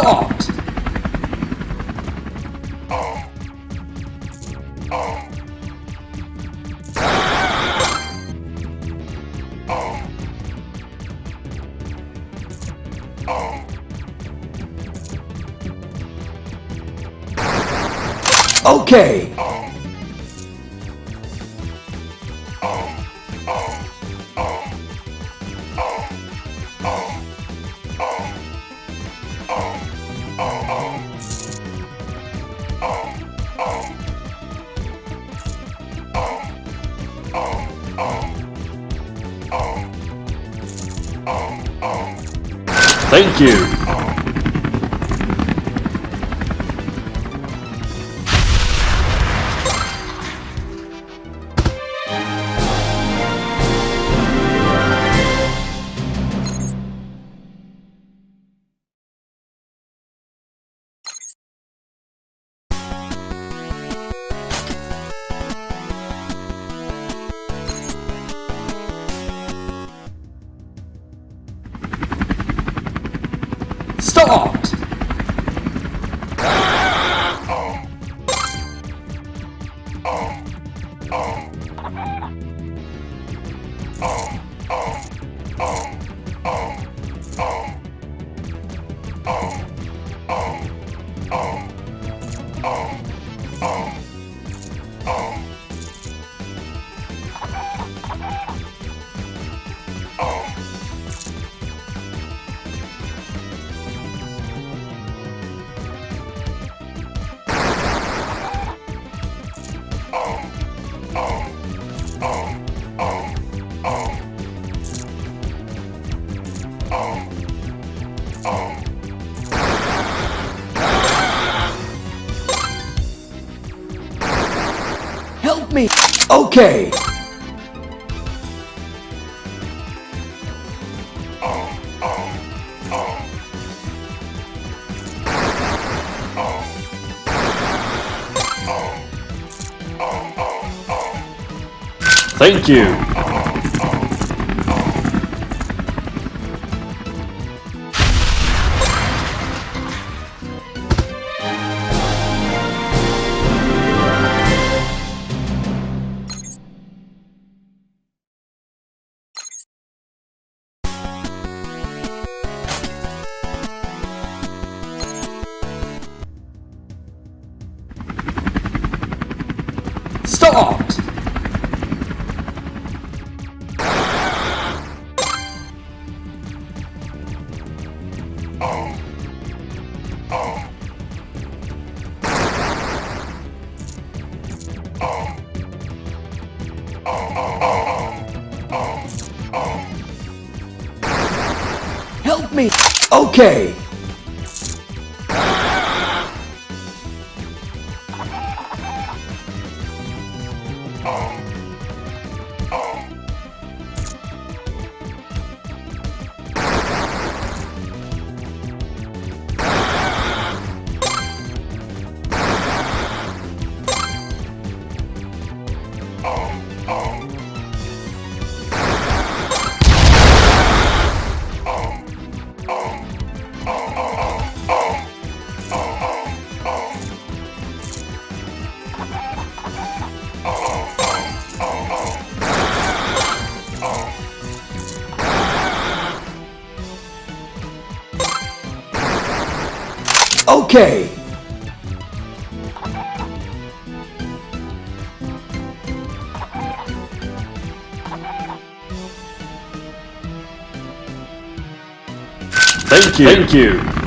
Start! Okay. Start! Me! Okay. Start! Help me! Okay. Oh. Okay. Thank you. Thank you.